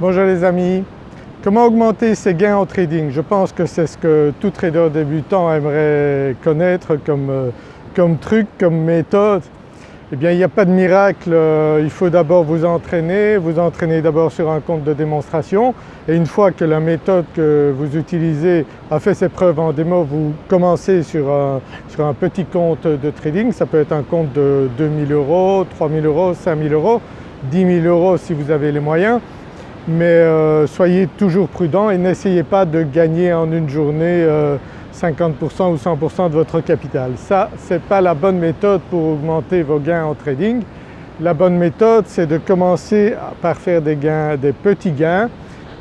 Bonjour les amis, comment augmenter ses gains en trading? Je pense que c'est ce que tout trader débutant aimerait connaître comme, euh, truc, comme méthode. Eh bien il n'y a pas de miracle, euh, il faut d'abord vous entraîner, vous entraîner d'abord sur un compte de démonstration et une fois que la méthode que vous utilisez a fait ses preuves en démo, vous commencez sur un, sur un petit compte de trading, ça peut être un compte de 2000 euros, 3000 euros, 5000 euros, 10 000 euros si vous avez les moyens mais euh, soyez toujours prudent et n'essayez pas de gagner en une journée 50% euh, ou 100% de votre capital. Ça, ce n'est pas la bonne méthode pour augmenter vos gains en trading. La bonne méthode c'est de commencer par faire des gains, des petits gains.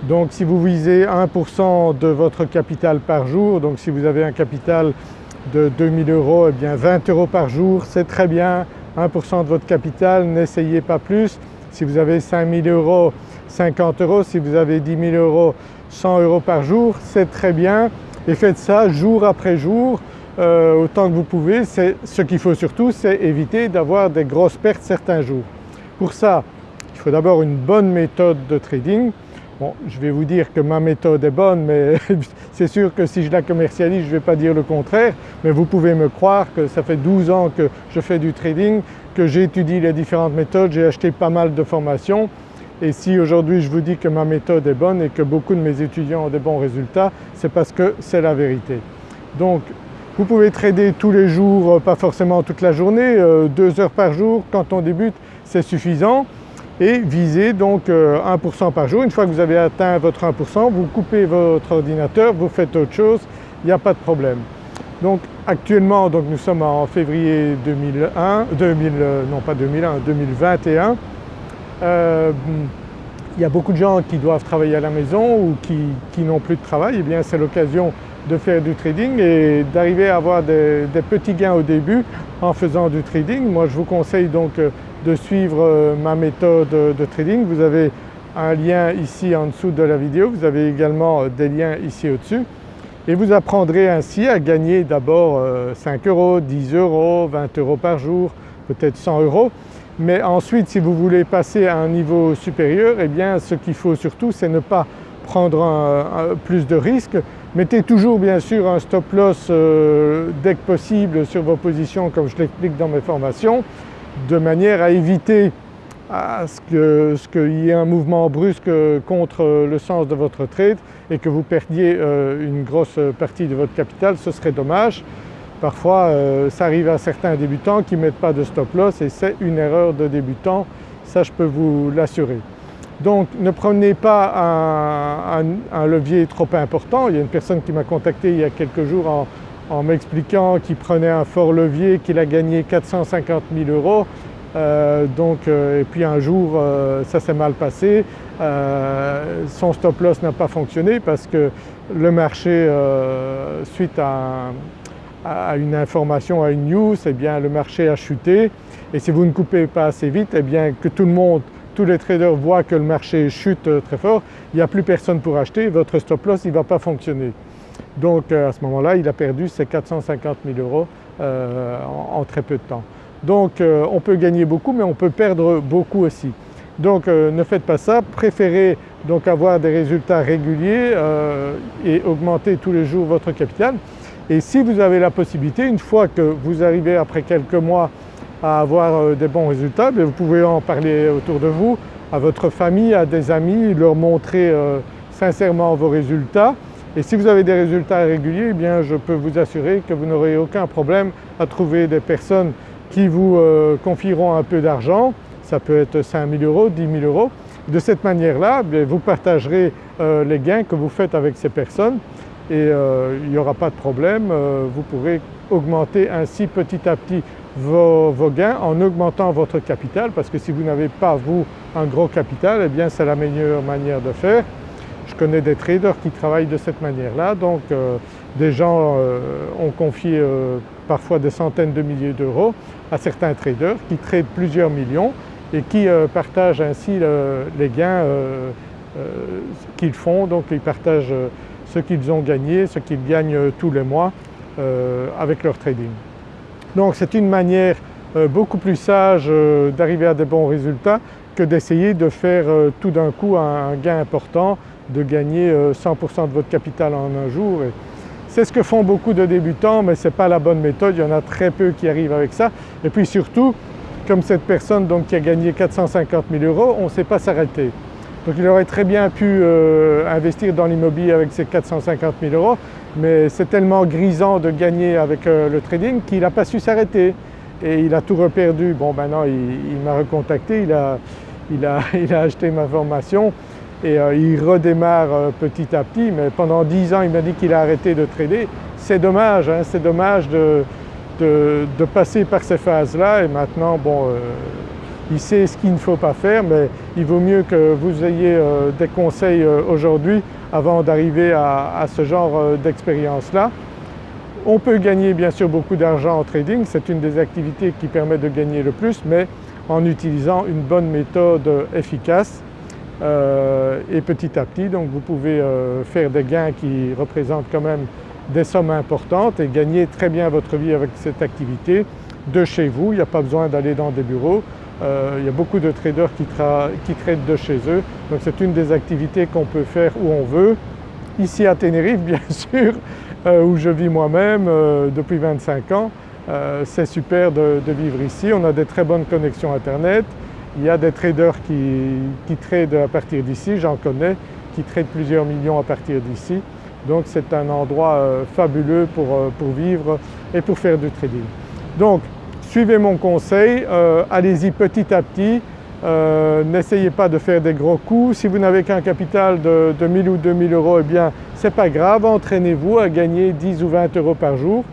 Donc si vous visez 1% de votre capital par jour, donc si vous avez un capital de 2000 euros, eh bien 20 euros par jour c'est très bien, 1% de votre capital, n'essayez pas plus. Si vous avez 5000 euros 50 euros, si vous avez 10 000 euros, 100 euros par jour, c'est très bien et faites ça jour après jour euh, autant que vous pouvez. Ce qu'il faut surtout c'est éviter d'avoir des grosses pertes certains jours. Pour ça il faut d'abord une bonne méthode de trading. Bon je vais vous dire que ma méthode est bonne mais c'est sûr que si je la commercialise je ne vais pas dire le contraire mais vous pouvez me croire que ça fait 12 ans que je fais du trading, que j'ai étudié les différentes méthodes, j'ai acheté pas mal de formations et si aujourd'hui je vous dis que ma méthode est bonne et que beaucoup de mes étudiants ont des bons résultats, c'est parce que c'est la vérité. Donc vous pouvez trader tous les jours, euh, pas forcément toute la journée, euh, deux heures par jour quand on débute c'est suffisant et visez donc 1% euh, par jour. Une fois que vous avez atteint votre 1%, vous coupez votre ordinateur, vous faites autre chose, il n'y a pas de problème. Donc actuellement donc nous sommes en février 2001, 2000, non pas 2001, 2021 euh, il y a beaucoup de gens qui doivent travailler à la maison ou qui, n'ont plus de travail, et eh bien c'est l'occasion de faire du trading et d'arriver à avoir des, petits gains au début en faisant du trading. Moi je vous conseille donc euh, de suivre euh, ma méthode de trading. Vous avez un lien ici en dessous de la vidéo, vous avez également des liens ici au-dessus et vous apprendrez ainsi à gagner d'abord 5 euros, 10 euros, 20 euros par jour, peut-être 100 euros mais ensuite si vous voulez passer à un niveau supérieur eh ce qu'il faut surtout c'est ne pas prendre plus de risques. Mettez toujours bien sûr un stop loss euh, dès que possible sur vos positions comme je l'explique dans mes formations de manière à éviter ce qu'il y ait un mouvement brusque contre le sens de votre trade et que vous perdiez euh, une grosse partie de votre capital, ce serait dommage. Parfois euh, ça arrive à certains débutants qui ne mettent pas de stop loss et c'est une erreur de débutant, ça je peux vous l'assurer. Donc ne prenez pas un, levier trop important. Il y a une personne qui m'a contacté il y a quelques jours en, m'expliquant qu'il prenait un fort levier, qu'il a gagné 450 000 euros. Euh, donc, euh, et puis un jour ça s'est mal passé, son stop loss n'a pas fonctionné parce que le marché suite à à une information, à une news, eh bien le marché a chuté et si vous ne coupez pas assez vite, eh bien que tout le monde, tous les traders voient que le marché chute très fort, il n'y a plus personne pour acheter, votre stop loss ne va pas fonctionner. Donc euh, à ce moment-là il a perdu ses 450 000 euros euh, en, très peu de temps. Donc euh, on peut gagner beaucoup mais on peut perdre beaucoup aussi. Donc ne faites pas ça, préférez donc avoir des résultats réguliers et augmenter tous les jours votre capital. Et si vous avez la possibilité, une fois que vous arrivez après quelques mois à avoir euh, des bons résultats, vous pouvez en parler autour de vous, à votre famille, à des amis, leur montrer euh, sincèrement vos résultats. Et si vous avez des résultats réguliers, eh je peux vous assurer que vous n'aurez aucun problème à trouver des personnes qui vous euh, confieront un peu d'argent, ça peut être 5 000 euros, 10 000 euros. De cette manière-là, vous partagerez les gains que vous faites avec ces personnes et euh, il n'y aura pas de problème, euh, vous pourrez augmenter ainsi petit à petit vos, gains en augmentant votre capital parce que si vous n'avez pas vous un gros capital eh bien c'est la meilleure manière de faire. Je connais des traders qui travaillent de cette manière-là donc euh, des gens ont confié parfois des centaines de milliers d'euros à certains traders qui tradent plusieurs millions et qui partagent ainsi les gains qu'ils font donc ils partagent ce qu'ils ont gagné, ce qu'ils gagnent euh, tous les mois euh, avec leur trading. Donc c'est une manière euh, beaucoup plus sage d'arriver à des bons résultats que d'essayer de faire tout d'un coup un gain important, de gagner 100% de votre capital en un jour. C'est ce que font beaucoup de débutants mais ce n'est pas la bonne méthode, il y en a très peu qui arrivent avec ça. Et puis surtout, comme cette personne donc qui a gagné 450 000 euros, on ne sait pas s'arrêter. Donc il aurait très bien pu euh, investir dans l'immobilier avec ses 450 000 euros mais c'est tellement grisant de gagner avec euh, le trading qu'il n'a pas su s'arrêter et il a tout reperdu. Bon maintenant il, m'a recontacté, il a, il, a, il a, acheté ma formation et euh, il redémarre petit à petit mais pendant 10 ans il m'a dit qu'il a arrêté de trader. C'est dommage, hein, c'est dommage de, de, passer par ces phases-là et maintenant bon il sait ce qu'il ne faut pas faire mais il vaut mieux que vous ayez euh, des conseils euh, aujourd'hui avant d'arriver à, ce genre euh, d'expérience-là. On peut gagner bien sûr beaucoup d'argent en trading, c'est une des activités qui permet de gagner le plus mais en utilisant une bonne méthode efficace et petit à petit donc vous pouvez faire des gains qui représentent quand même des sommes importantes et gagner très bien votre vie avec cette activité de chez vous, il n'y a pas besoin d'aller dans des bureaux, euh, il y a beaucoup de traders qui, traitent de chez eux, donc c'est une des activités qu'on peut faire où on veut. Ici à Tenerife bien sûr, euh, où je vis moi-même euh, depuis 25 ans, c'est super de, vivre ici, on a des très bonnes connexions internet, il y a des traders qui, qui tradent à partir d'ici, j'en connais, qui tradent plusieurs millions à partir d'ici. Donc c'est un endroit fabuleux pour, pour, vivre et pour faire du trading. Donc Suivez mon conseil, euh, allez-y petit à petit, euh, n'essayez pas de faire des gros coups. Si vous n'avez qu'un capital de, 1000 ou 2000 euros, eh bien c'est pas grave, entraînez-vous à gagner 10 ou 20 euros par jour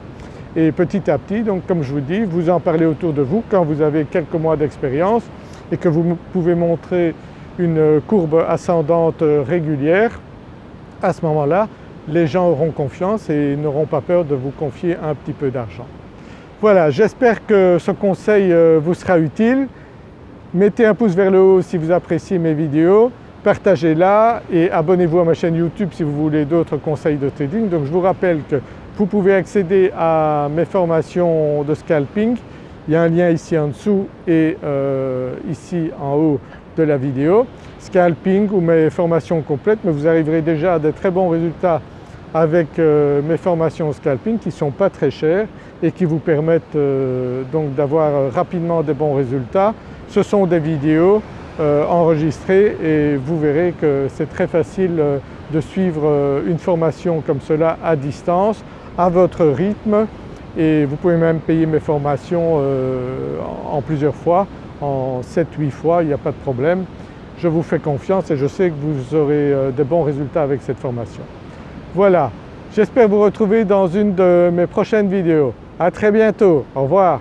et petit à petit, donc comme je vous dis, vous en parlez autour de vous quand vous avez quelques mois d'expérience et que vous pouvez montrer une courbe ascendante régulière, à ce moment-là, les gens auront confiance et n'auront pas peur de vous confier un petit peu d'argent. Voilà, j'espère que ce conseil euh, vous sera utile. Mettez un pouce vers le haut si vous appréciez mes vidéos, partagez-la et abonnez-vous à ma chaîne YouTube si vous voulez d'autres conseils de trading. Donc je vous rappelle que vous pouvez accéder à mes formations de scalping, il y a un lien ici en dessous et euh, ici en haut de la vidéo. Scalping ou mes formations complètes mais vous arriverez déjà à de très bons résultats avec euh, mes formations scalping qui ne sont pas très chères et qui vous permettent euh, donc d'avoir rapidement des bons résultats. Ce sont des vidéos euh, enregistrées et vous verrez que c'est très facile de suivre une formation comme cela à distance, à votre rythme et vous pouvez même payer mes formations en plusieurs fois, en 7-8 fois, il n'y a pas de problème. Je vous fais confiance et je sais que vous aurez de bons résultats avec cette formation. Voilà, j'espère vous retrouver dans une de mes prochaines vidéos. À très bientôt, au revoir.